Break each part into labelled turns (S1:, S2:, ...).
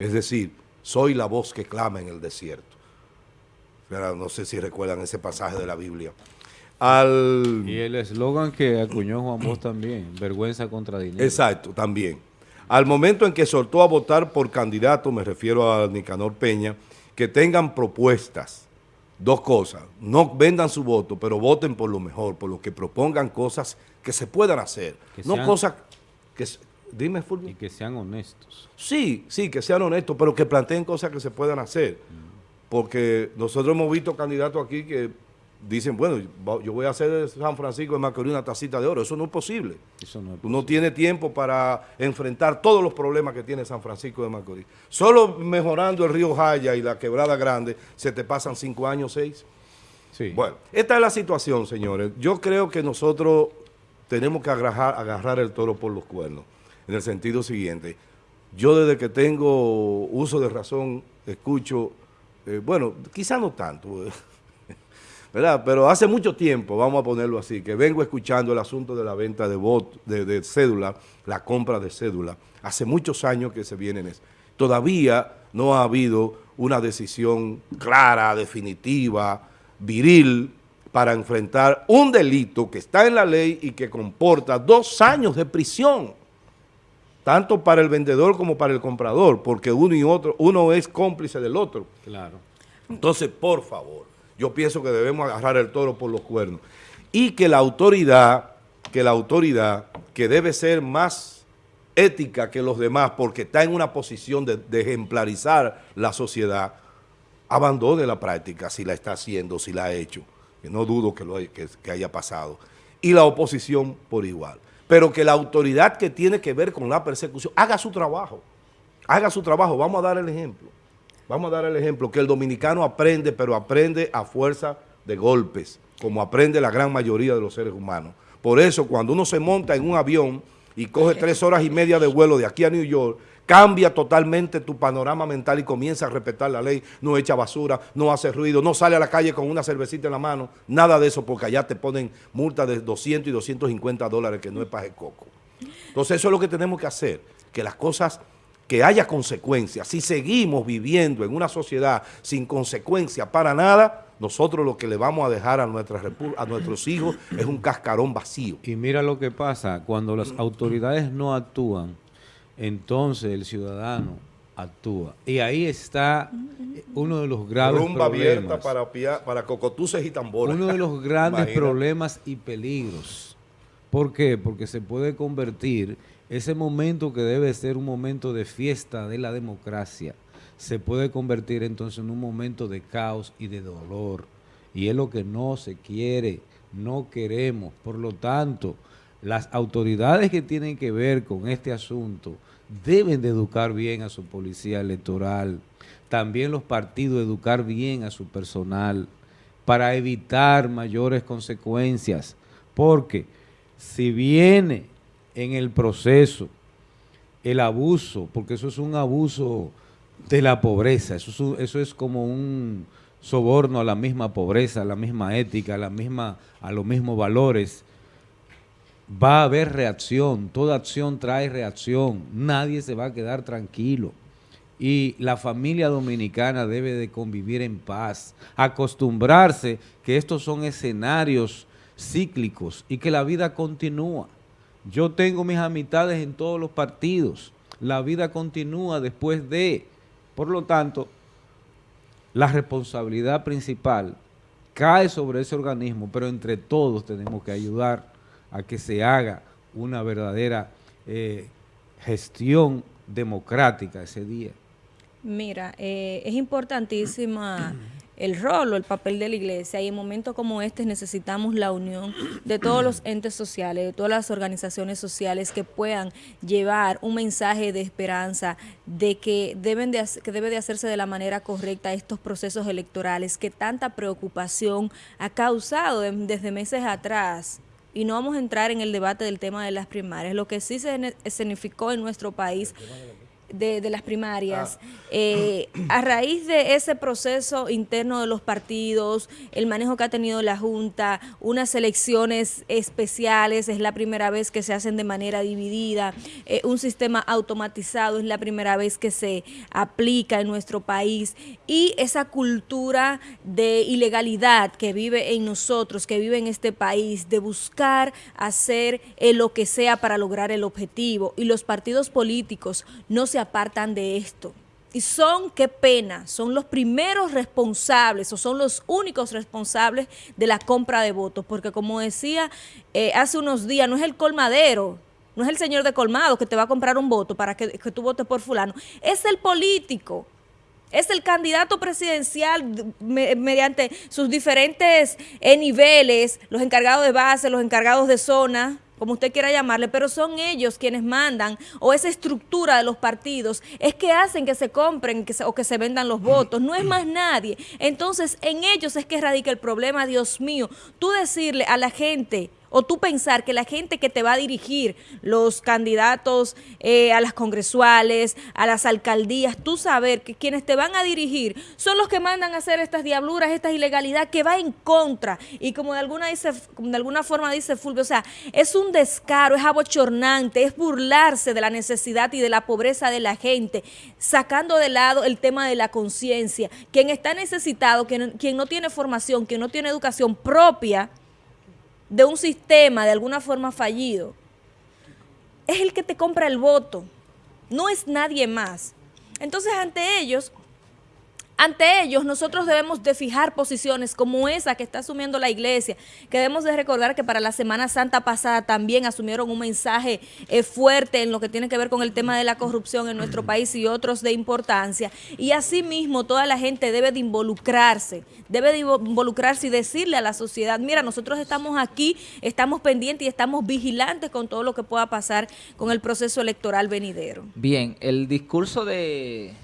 S1: Es decir, soy la voz que clama en el desierto. no sé si recuerdan ese pasaje de la Biblia.
S2: Y el eslogan que acuñó Juan Bosch también, vergüenza contra dinero.
S1: Exacto, también. Al momento en que soltó a votar por candidato, me refiero a Nicanor Peña, que tengan propuestas, dos cosas, no vendan su voto, pero voten por lo mejor, por lo que propongan cosas que se puedan hacer, no cosas que... Dime, Fulvio.
S2: Y que sean honestos.
S1: Sí, sí, que sean honestos, pero que planteen cosas que se puedan hacer. Mm. Porque nosotros hemos visto candidatos aquí que dicen, bueno, yo voy a hacer de San Francisco de Macorís una tacita de oro. Eso no es posible. Eso no, es posible. no tiene tiempo para enfrentar todos los problemas que tiene San Francisco de Macorís. Solo mejorando el río Jaya y la quebrada grande, se te pasan cinco años, seis. Sí. Bueno, esta es la situación, señores. Yo creo que nosotros tenemos que agarrar, agarrar el toro por los cuernos, en el sentido siguiente. Yo desde que tengo uso de razón, escucho, eh, bueno, quizá no tanto, ¿verdad? Pero hace mucho tiempo, vamos a ponerlo así, que vengo escuchando el asunto de la venta de, bot, de, cédula, la compra de cédula. Hace muchos años que se viene en eso. Todavía no ha habido una decisión clara, definitiva, viril, para enfrentar un delito que está en la ley y que comporta dos años de prisión, tanto para el vendedor como para el comprador, porque uno y otro, uno es cómplice del otro. Claro. Entonces, por favor, yo pienso que debemos agarrar el toro por los cuernos. Y que la autoridad, que la autoridad, que debe ser más ética que los demás porque está en una posición de, ejemplarizar la sociedad, abandone la práctica si la está haciendo, si la ha hecho, que no dudo que, lo, que haya pasado. Y la oposición por igual. Pero que la autoridad que tiene que ver con la persecución haga su trabajo. Haga su trabajo. Vamos a dar el ejemplo. Vamos a dar el ejemplo, que el dominicano aprende, pero aprende a fuerza de golpes, como aprende la gran mayoría de los seres humanos. Por eso, cuando uno se monta en un avión y coge tres horas y media de vuelo de aquí a New York, cambia totalmente tu panorama mental y comienza a respetar la ley, no echa basura, no hace ruido, no sale a la calle con una cervecita en la mano, nada de eso, porque allá te ponen multa de 200 y 250 dólares, que no es paje coco. Entonces eso es lo que tenemos que hacer, que las cosas que haya consecuencias. Si seguimos viviendo en una sociedad sin consecuencia para nada, nosotros lo que le vamos a dejar a, a nuestros hijos es un cascarón vacío.
S2: Y mira lo que pasa, cuando las autoridades no actúan, entonces el ciudadano actúa. Y ahí está uno de los graves
S1: Rumba abierta para, para cocotuces y tambores.
S2: Uno de los grandes problemas y peligros. ¿Por qué? Porque se puede convertir ese momento que debe ser un momento de fiesta de la democracia se puede convertir entonces en un momento de caos y de dolor. Y es lo que no se quiere, no queremos. Por lo tanto, las autoridades que tienen que ver con este asunto deben de educar bien a su policía electoral, también los partidos educar bien a su personal para evitar mayores consecuencias, porque si viene en el proceso, el abuso, porque eso es un abuso de la pobreza, eso es, como un soborno a la misma pobreza, a la misma ética, a los mismos valores, va a haber reacción, toda acción trae reacción, nadie se va a quedar tranquilo. Y la familia dominicana debe de convivir en paz, acostumbrarse que estos son escenarios cíclicos y que la vida continúa. Yo tengo mis amistades en todos los partidos. La vida continúa después de... Por lo tanto, la responsabilidad principal cae sobre ese organismo, pero entre todos tenemos que ayudar a que se haga una verdadera eh, gestión democrática ese día.
S3: Mira, eh, es importantísima el rol o el papel de la iglesia y en momentos como este necesitamos la unión de todos los entes sociales, de todas las organizaciones sociales que puedan llevar un mensaje de esperanza de que deben de que debe de hacerse de la manera correcta estos procesos electorales que tanta preocupación ha causado desde meses atrás y no vamos a entrar en el debate del tema de las primarias. Lo que sí se significó en nuestro país de, las primarias, eh, a raíz de ese proceso interno de los partidos, el manejo que ha tenido la Junta, unas elecciones especiales, es la primera vez que se hacen de manera dividida, eh, un sistema automatizado es la primera vez que se aplica en nuestro país y esa cultura de ilegalidad que vive en nosotros, que vive en este país, de buscar hacer eh, lo que sea para lograr el objetivo y los partidos políticos no se apartan de esto. Y son, qué pena, son los primeros responsables o son los únicos responsables de la compra de votos, porque como decía eh, hace unos días, no es el colmadero, no es el señor de colmado que te va a comprar un voto para que, tú votes por fulano, es el político, es el candidato presidencial mediante sus diferentes eh, niveles, los encargados de base, los encargados de zona, como usted quiera llamarle, pero son ellos quienes mandan, o esa estructura de los partidos, es que hacen que se compren o que se vendan los votos, no es más nadie. Entonces, en ellos es que radica el problema, Dios mío. Tú decirle a la gente, o tú pensar que la gente que te va a dirigir, los candidatos eh, a las congresuales, a las alcaldías, tú saber que quienes te van a dirigir son los que mandan a hacer estas diabluras, esta ilegalidad que va en contra. Y como de alguna, dice, de alguna forma dice Fulvio, o sea, es un descaro, es abochornante, es burlarse de la necesidad y de la pobreza de la gente, sacando de lado el tema de la conciencia. Quien está necesitado, quien, quien no tiene formación, quien no tiene educación propia, de un sistema de alguna forma fallido, es el que te compra el voto, no es nadie más. Entonces, ante ellos, ante ellos nosotros debemos de fijar posiciones como esa que está asumiendo la iglesia, que debemos de recordar que para la Semana Santa pasada también asumieron un mensaje eh, fuerte en lo que tiene que ver con el tema de la corrupción en nuestro país y otros de importancia. Y asimismo toda la gente debe de involucrarse, debe de involucrarse y decirle a la sociedad, mira, nosotros estamos aquí, estamos pendientes y estamos vigilantes con todo lo que pueda pasar con el proceso electoral venidero.
S4: Bien, el discurso de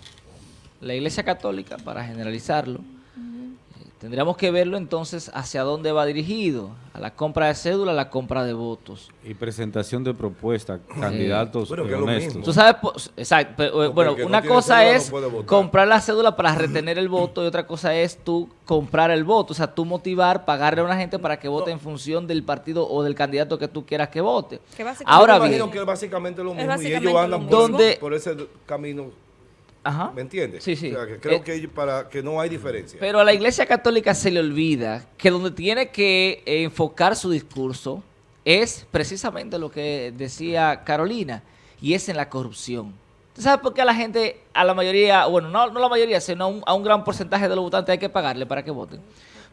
S4: la Iglesia Católica, para generalizarlo, eh, tendríamos que verlo entonces hacia dónde va dirigido, a la compra de cédula, a la compra de votos.
S2: Y presentación de propuestas, candidatos honestos.
S4: Tú sabes, exacto, eh, bueno, una cosa es comprar la cédula para retener el voto y otra cosa es tú comprar el voto, o sea, tú motivar, pagarle a una gente para que vote en función del partido o del candidato que tú quieras que vote.
S1: Ahora bien, que es básicamente lo mismo y ellos andan por ese camino ¿Me entiendes?
S4: Sí, sí.
S1: creo eh, que para que no hay diferencia.
S4: Pero a la Iglesia Católica se le olvida que donde tiene que enfocar su discurso es precisamente lo que decía Carolina, y es en la corrupción. ¿Tú sabes por qué a la gente, a la mayoría, bueno, no, no la mayoría, sino a un, gran porcentaje de los votantes hay que pagarle para que voten?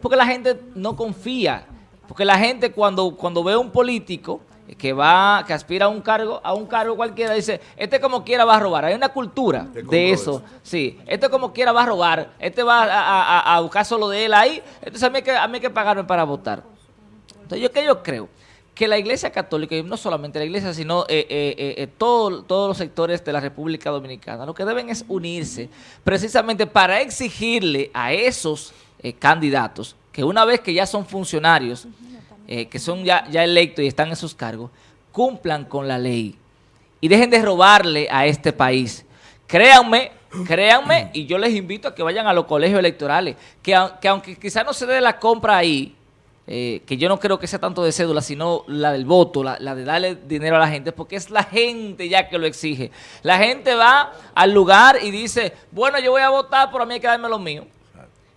S4: Porque la gente no confía. Porque la gente cuando, cuando ve a un político que va, que aspira a un cargo, a un cargo cualquiera, dice, este como quiera va a robar. Hay una cultura de eso. Sí, este como quiera va a robar, este va a, buscar solo de él ahí, entonces a mí hay que, a mí que pagarme para votar. Entonces yo que yo creo que la Iglesia Católica, y no solamente la Iglesia, sino eh, eh, eh, todos los sectores de la República Dominicana, lo que deben es unirse precisamente para exigirle a esos candidatos que una vez que ya son funcionarios, eh, que son ya, ya electos y están en sus cargos, cumplan con la ley y dejen de robarle a este país. Créanme, créanme, y yo les invito a que vayan a los colegios electorales, que, aunque quizás no se dé la compra ahí, eh, que yo no creo que sea tanto de cédula, sino la del voto, la, la, de darle dinero a la gente, porque es la gente ya que lo exige. La gente va al lugar y dice, bueno, yo voy a votar, pero a mí hay que darme lo mío.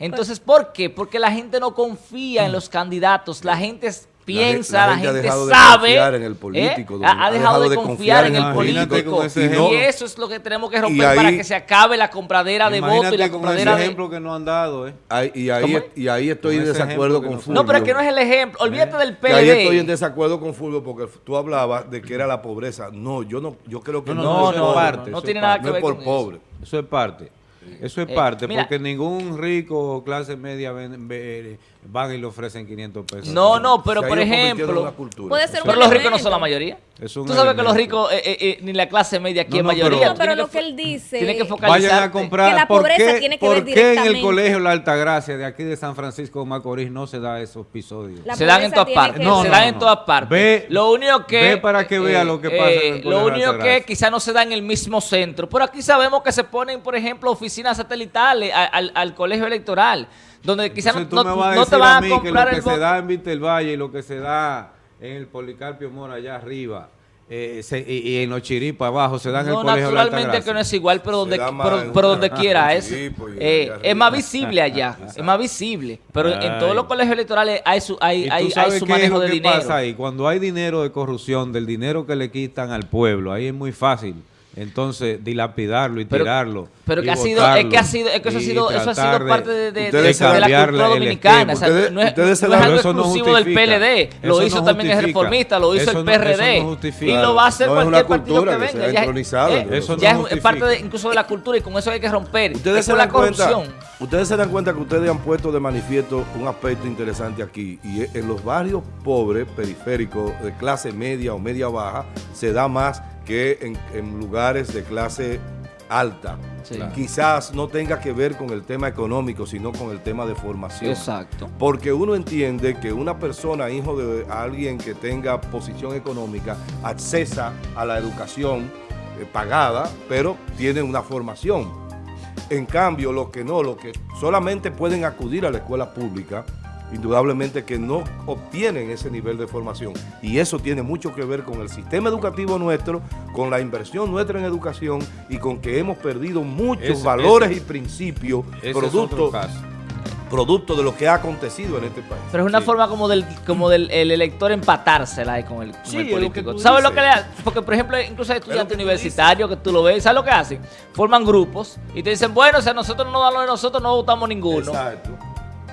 S4: Entonces, ¿por qué? Porque la gente no confía en los candidatos, la gente piensa, la, gente, sabe,
S1: en el político,
S4: ha, dejado, de, confiar, en el político y eso es lo que tenemos que romper para que se acabe la compradera de votos y la compradera
S2: ese ejemplo que no han dado, ¿eh?
S1: y, ahí, y ahí estoy en desacuerdo con Fulvio.
S4: No, pero es que no es el ejemplo, olvídate del PLD.
S1: ahí estoy en desacuerdo con Fulvio porque tú hablabas de que era la pobreza. No, yo no, yo creo que
S2: no, no, no,
S4: no, parte, no tiene nada que ver
S1: por pobre.
S2: Eso es parte. Eso es eh, parte, porque ningún rico o clase media van y le ofrecen 500 pesos.
S4: No, no, pero por ejemplo,
S3: puede ser un
S4: pero los ricos no son la mayoría.
S2: Es un
S4: Tú sabes que los ricos, eh, eh, eh, ni la clase media aquí
S2: No,
S4: es
S2: no,
S4: mayoría.
S2: pero-
S3: No, pero
S4: Tiene
S3: lo que él dice-
S4: Tiene que
S3: Vayan
S4: focalizar.
S2: Vayan a comprar.
S3: Que la
S2: ¿Por
S3: pobreza
S2: qué-
S3: tiene que
S2: ¿Por
S3: ver
S2: qué en el
S3: directamente?
S2: colegio La Altagracia de aquí de San Francisco de Macorís no se da esos episodios?
S3: La
S4: se dan en todas partes.
S2: No,
S4: se dan en
S2: no.
S4: todas partes.
S2: Ve-
S4: lo único que.
S2: ve para que vea lo que pasa en el
S4: Lo único que quizá no se da en el mismo centro. Pero aquí sabemos que se ponen, por ejemplo, oficinas satelitales al colegio electoral. Donde quizá no, no-
S2: me vas a
S4: no te van
S2: a
S4: a
S2: mí que lo
S4: comprar
S2: que
S4: el
S2: se da en Valle y lo que se da en el Policarpio Mora allá arriba eh, se- y, y en los Chiripas abajo se da en el
S4: No,
S2: colegio
S4: naturalmente que no es igual, pero donde, pero,
S1: en-
S4: pero donde
S1: en
S4: quiera es, eh, es más visible allá, es más visible. Pero en
S2: Ay.
S4: todos los colegios electorales hay su, hay,
S2: ¿Y tú
S4: hay, hay su manejo
S2: lo
S4: de
S2: que
S4: dinero.
S2: pasa ahí? Cuando hay dinero de corrupción, del dinero que le quitan al pueblo, ahí es muy fácil. Entonces, dilapidarlo y
S4: Pero-
S2: tirarlo.
S4: Pero
S2: y
S4: que ha sido, es que ha sido, es que eso ha sido, eso ha sido parte de, de- de- de la cultura dominicana. O sea,
S1: Ustedes-
S4: no es, no
S1: dan-
S4: es algo
S2: Eso no
S4: exclusivo del. PLD. Lo hizo
S2: no
S4: también el reformista, lo hizo
S2: Eso
S4: el
S2: no-
S4: PRD.
S2: eso no justifica.
S4: y lo va a hacer cualquier partido que venga. Ya, eh.
S2: Eso no
S4: ya es parte de, incluso de la cultura y con eso hay que romper.
S1: Ustedes
S4: es
S1: se
S4: con
S1: dan
S4: la
S1: cuenta,
S4: corrupción.
S1: ustedes se dan cuenta que ustedes han puesto de manifiesto un aspecto interesante aquí y es- en los barrios pobres, periféricos, de clase media o media baja, se da más que en, en lugares de clase alta.
S4: Sí.
S1: Quizás no tenga que ver con el tema económico, sino con el tema de formación.
S4: Exacto.
S1: Porque uno entiende que una persona, hijo de alguien que tenga posición económica, accesa a la educación eh, pagada, pero tiene una formación. En cambio, los que no, los que solamente pueden acudir a la escuela pública, indudablemente que no obtienen ese nivel de formación. Y eso tiene mucho que ver con el sistema educativo nuestro, con la inversión nuestra en educación y con que hemos perdido muchos
S2: Ese-
S1: valores
S2: ese-
S1: y principios producto producto de lo que ha acontecido en este país.
S4: Pero es una
S2: Sí.
S4: forma como del como del el elector empatársela ahí con el, con
S1: Sí,
S4: el
S1: lo
S4: político.
S1: tú
S4: ¿Sabes lo que le hacen? Porque, por ejemplo, incluso hay
S1: lo
S4: estudiantes
S1: que tú
S4: universitarios que tú lo ves, ¿sabes lo que hacen? Forman grupos y te dicen, bueno, o sea, nosotros no nos dan lo de nosotros, no votamos ninguno.
S1: Exacto.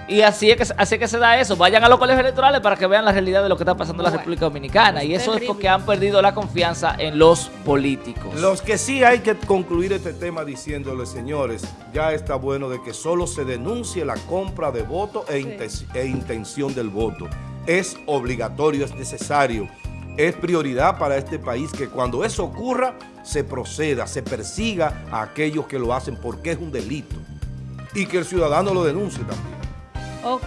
S4: Y así es, que, así es que se da eso. Vayan a los colegios electorales para que vean la realidad de lo que está pasando en la
S3: Bueno,
S4: República Dominicana. Y
S3: es
S4: eso es
S3: terrible.
S4: porque han perdido la confianza en los políticos.
S1: Los que sí hay que concluir este tema diciéndole, señores, ya está bueno de que solo se denuncie la compra de voto e, inten- e intención del voto. Es obligatorio, es necesario, es prioridad para este país que cuando eso ocurra se proceda, se persiga a aquellos que lo hacen porque es un delito y que el ciudadano lo denuncie también.
S3: Ok.